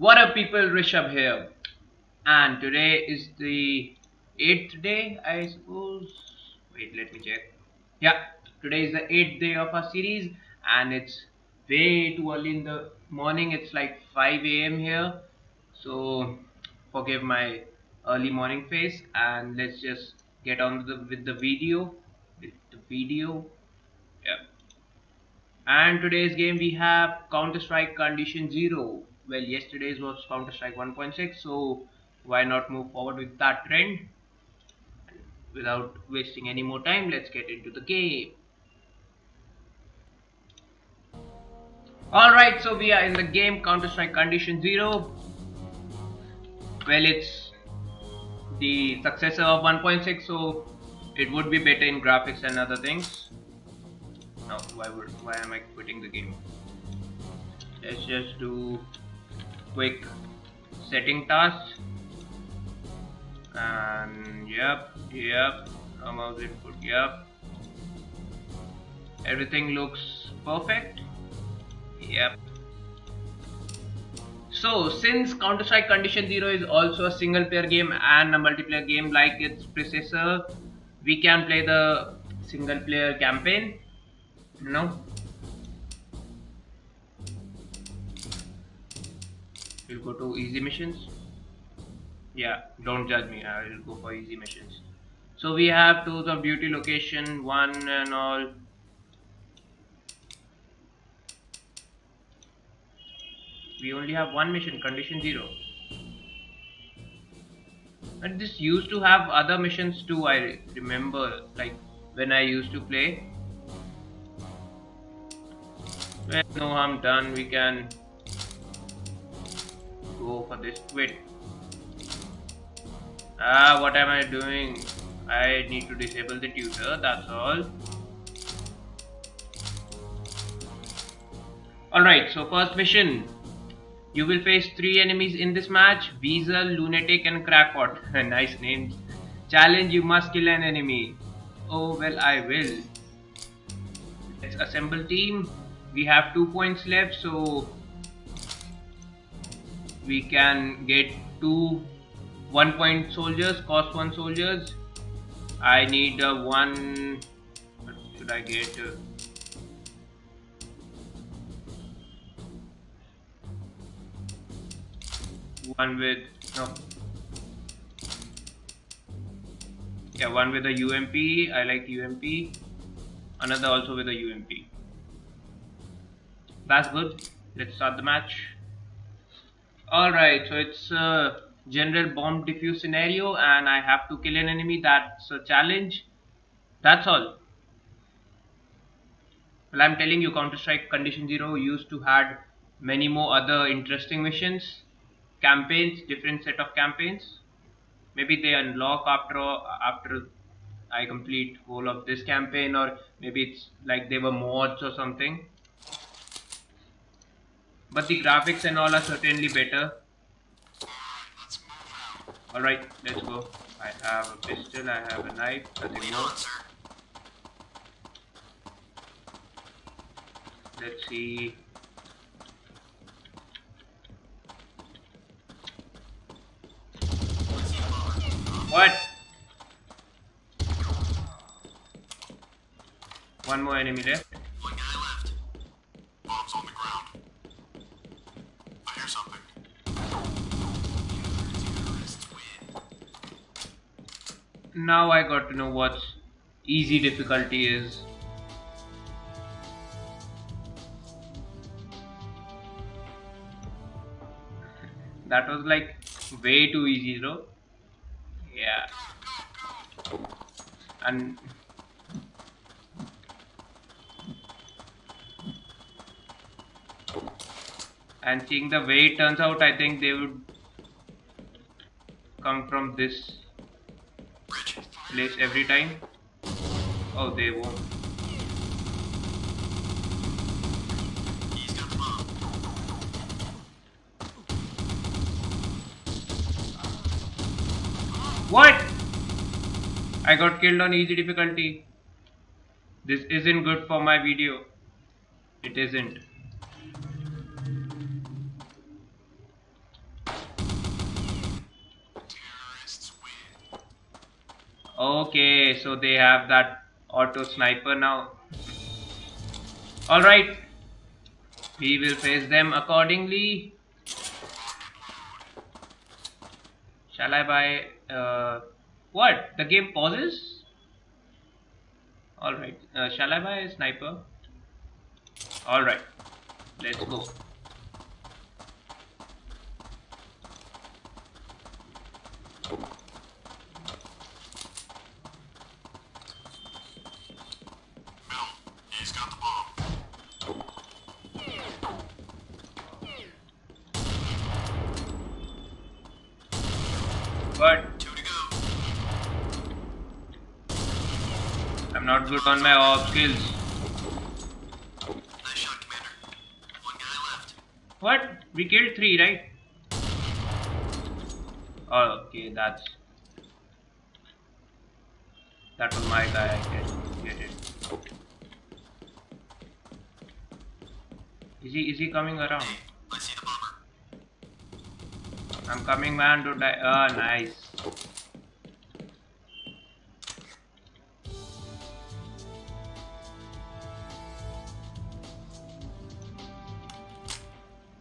What up people, Rishabh here. And today is the 8th day, I suppose. Wait, let me check. Yeah, today is the 8th day of our series and it's way too early in the morning. It's like 5 a.m. here. So forgive my early morning face and let's just get on with the, with the video. With the video. Yeah. And today's game we have Counter-Strike Condition 0 well yesterday's was counter strike 1.6 so why not move forward with that trend without wasting any more time? Let's get into the game. Alright so we are in the game counter strike condition 0 well it's the successor of 1.6 so it would be better in graphics and other things. Now why would why am I quitting the game? Let's just do quick setting task. And yep yep mouse input? Yep. Everything looks perfect. Yep. So since Counter-Strike Condition 0 is also a single player game and a multiplayer game like its predecessor we can play the single player campaign. You know we'll go to easy missions. Yeah don't judge me I will go for easy missions. So we have Tour of Duty location one and all. We only have one mission condition zero. And this used to have other missions too I remember like when I used to play. Well no I'm done we can go for this quit. Ah what am I doing? I need to disable the tutor that's all. Alright so first mission. You will face three enemies in this match Weasel, Lunatic and Crackpot. Nice names. Challenge you must kill an enemy. Oh well I will. Let's assemble team. We have two points left so we can get two one point soldiers cost one soldiers. I need uh, one what should I get uh, one with no. Yeah one with a UMP I like UMP another also with a UMP that's good. Let's start the match Alright, so it's a general bomb defuse scenario and I have to kill an enemy, that's a challenge. That's all. Well, I'm telling you, Counter-Strike Condition Zero used to had many more other interesting missions, campaigns, different set of campaigns. Maybe they unlock after after I complete whole of this campaign, or maybe it's like they were mods or something but the graphics and all are certainly better. Alright let's go. I have a pistol I have a knife nothing more. Let's see. What? One more enemy left now I got to know what easy difficulty is. That was like way too easy though. Yeah. And and seeing the way it turns out I think they would come from this place every time? Oh, they won't. What? I got killed on easy difficulty. This isn't good for my video. It isn't. Okay, so they have that auto sniper now. Alright. We will face them accordingly. Shall I buy... Uh, what? The game pauses? Alright. Uh, shall I buy a sniper? Alright. Let's go. But I'm not good on my op skills. Nice shot, Commander. One guy left. What? We killed three, right? Oh, okay, that's that was my guy. I get, get it. Is he is he coming around? Hey, I see the bomber. I'm coming, man. To die. Oh, nice.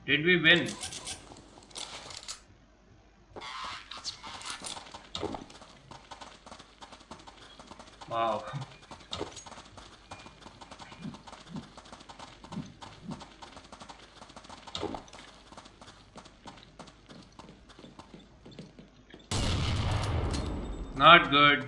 Did we win? Wow. Not good. You got away. One guy left. The action's hot here.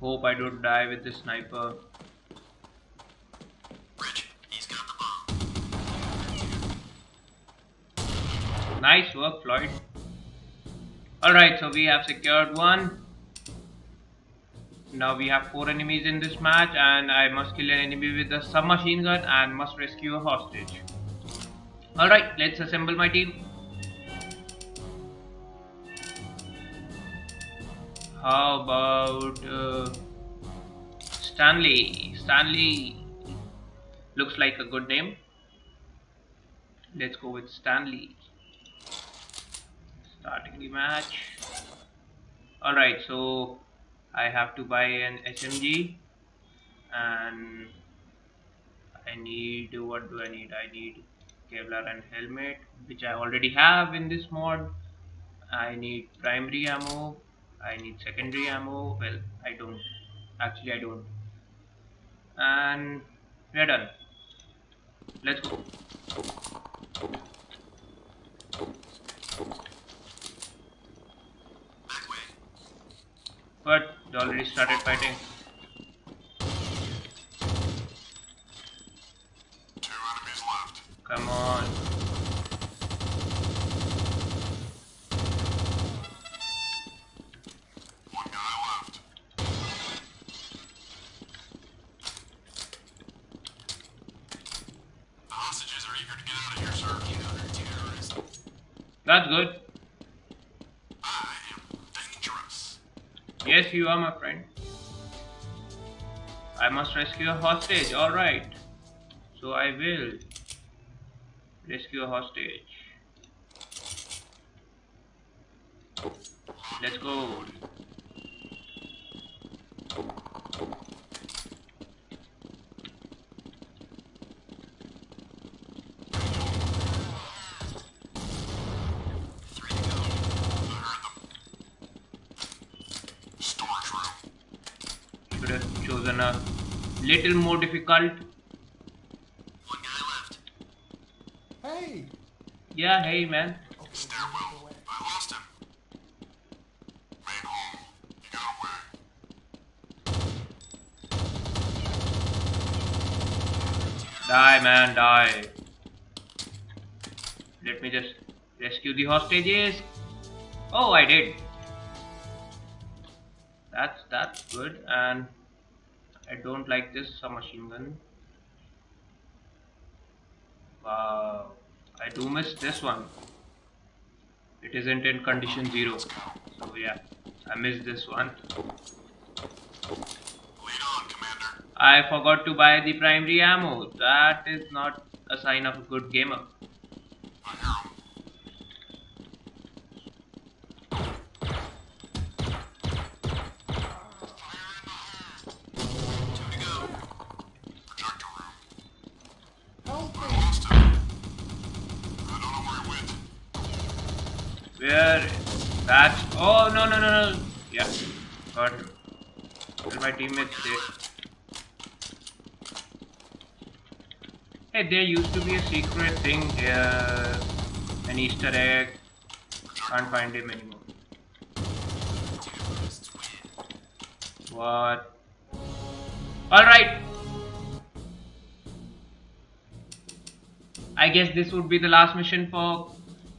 Hope I don't die with the sniper. Nice work, Floyd. Alright, so we have secured one. Now we have four enemies in this match, and I must kill an enemy with a submachine gun and must rescue a hostage. Alright, let's assemble my team. How about uh, Stanley? Stanley looks like a good name. Let's go with Stanley starting the match. Alright so I have to buy an SMG and I need what do I need? I need Kevlar and helmet which I already have in this mod. I need primary ammo I need secondary ammo well I don't actually I don't. And we're done. Let's go Back way. But they already started fighting Two enemies left. Come on. One guy left. The hostages are eager to get out of here, sir. You know they're terrorists. That's good. I am dangerous. Yes, you are my friend. I must rescue a hostage. Alright. So I will rescue a hostage. Let's go. Three to go. I heard them. Storage room. Should have chosen a little more difficult. One guy left. Hey! Yeah, hey man. Stairwell. I lost him. You got away. Die man, die. Let me just rescue the hostages. Oh, I did. That's that's good and I don't like this submachine gun. Wow. I do miss this one. It isn't in condition zero. So yeah, I missed this one. I forgot to buy the primary ammo. That is not a sign of a good gamer. I hear 'em. Two to go. Projector room. Help me! Lost him. I don't know where he went. Where? That's. Oh no no no no. Yeah, got him. My teammates did. Hey, there used to be a secret thing here, an Easter egg. Can't find him anymore. What? Alright. I guess this would be the last mission for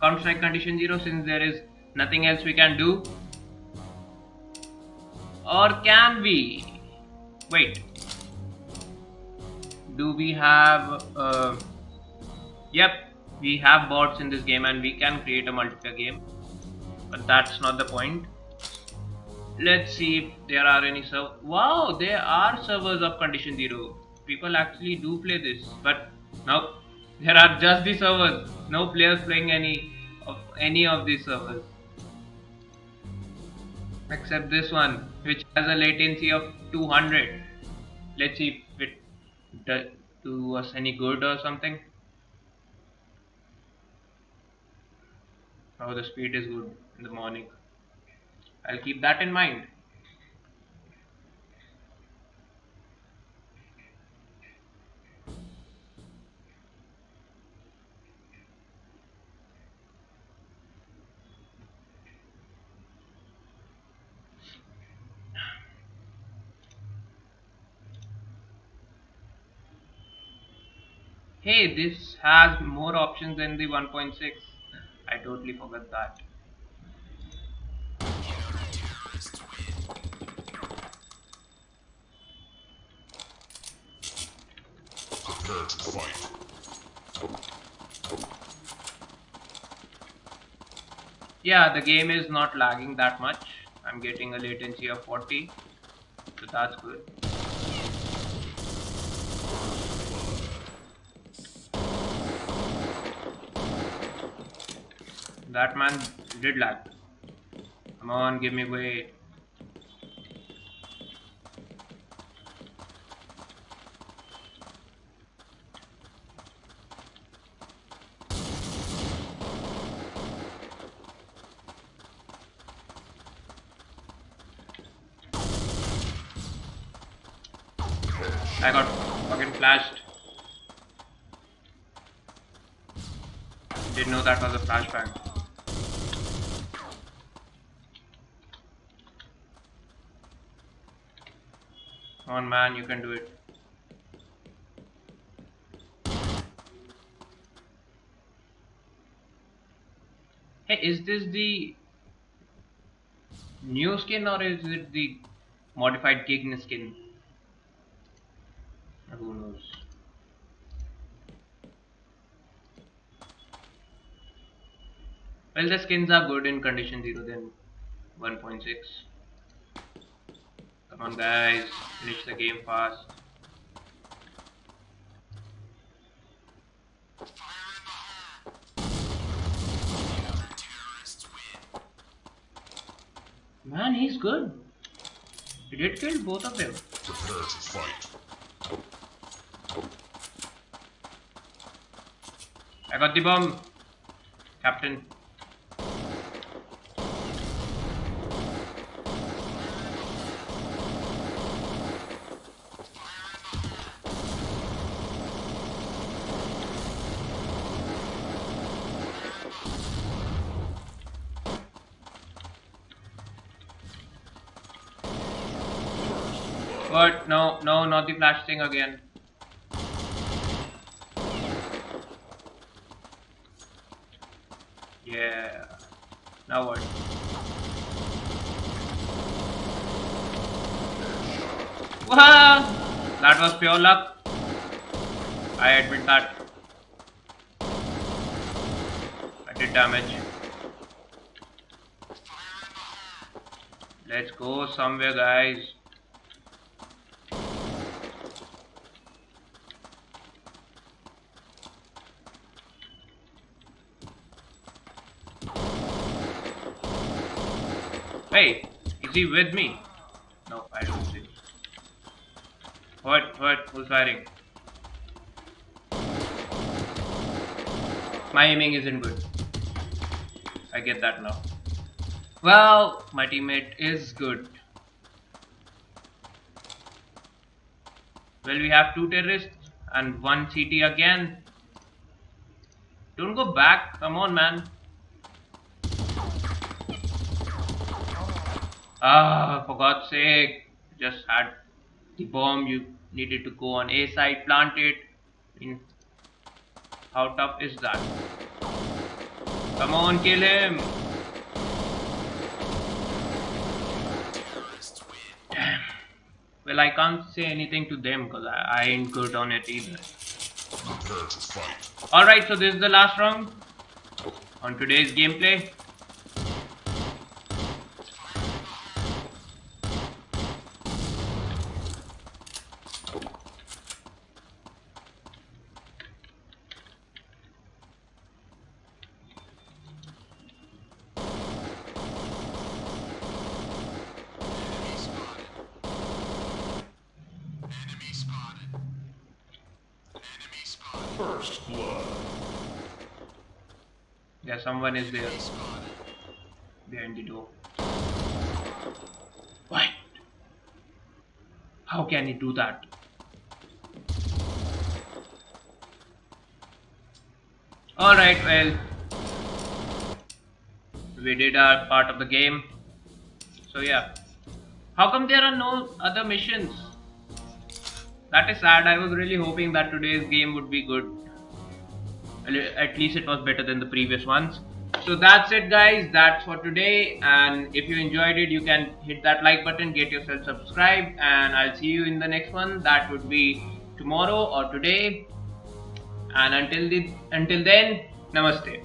Counter Strike Condition Zero since there is nothing else we can do. Or can we? Wait. Do we have. Uh, yep, we have bots in this game and we can create a multiplayer game. But that's not the point. Let's see if there are any serv. Wow, there are servers of Condition Zero. People actually do play this, but no, there are just the servers. No players playing any of any of these servers, except this one, which has a latency of 200. Let's see if it does do us any good or something. Oh, the speed is good in the morning. I'll keep that in mind. Hey, this has more options than the 1.6. I totally forgot that. Yeah, the game is not lagging that much. I'm getting a latency of 40, so that's good. That man did lag. Come on, give me way. I got fucking flashed. Didn't know that was a flashbang. Come on, man, you can do it. Hey, is this the new skin or is it the modified Gigna skin? Who knows? Well, the skins are good in condition 0 then 1.6. Come on, guys, finish the game fast. Man, he's good. He did kill both of them. Prepare to fight. I got the bomb, Captain. But no, no, not the flash thing again. Yeah. Now what? Wow! That was pure luck. I admit that. I did damage. Let's go somewhere, guys. Hey, is he with me? No, I don't see. What? What? Who's firing? My aiming isn't good. I get that now. Well, my teammate is good. Well, we have two terrorists and one CT again. Don't go back. Come on, man. Ah, for God's sake. Just had the bomb. You needed to go on A side, plant it. I mean, how tough is that? Come on, kill him. Win. Well, I can't say anything to them because I, I ain't good on it either. Prepare to fight. Alright, so this is the last round on today's gameplay. Enemy spotted. Enemy spotted. Enemy spotted. First blood. Yeah, someone is there behind the door. What? How can he do that? Alright, well, we did our part of the game. So, yeah. How come there are no other missions? That is sad. I was really hoping that today's game would be good. At least it was better than the previous ones. So that's it guys, that's for today and if you enjoyed it you can hit that like button, get yourself subscribed and I'll see you in the next one. That would be tomorrow or today. And until the until then, namaste.